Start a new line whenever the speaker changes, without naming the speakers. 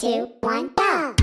two, one, go!